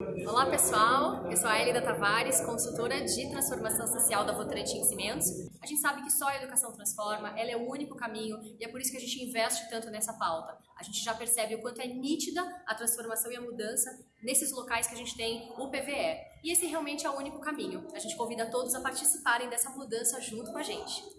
Olá pessoal, eu sou a Elida Tavares, consultora de transformação social da Votorantim Cimentos. A gente sabe que só a educação transforma, ela é o único caminho e é por isso que a gente investe tanto nessa pauta. A gente já percebe o quanto é nítida a transformação e a mudança nesses locais que a gente tem o PVE. E esse realmente é o único caminho. A gente convida todos a participarem dessa mudança junto com a gente.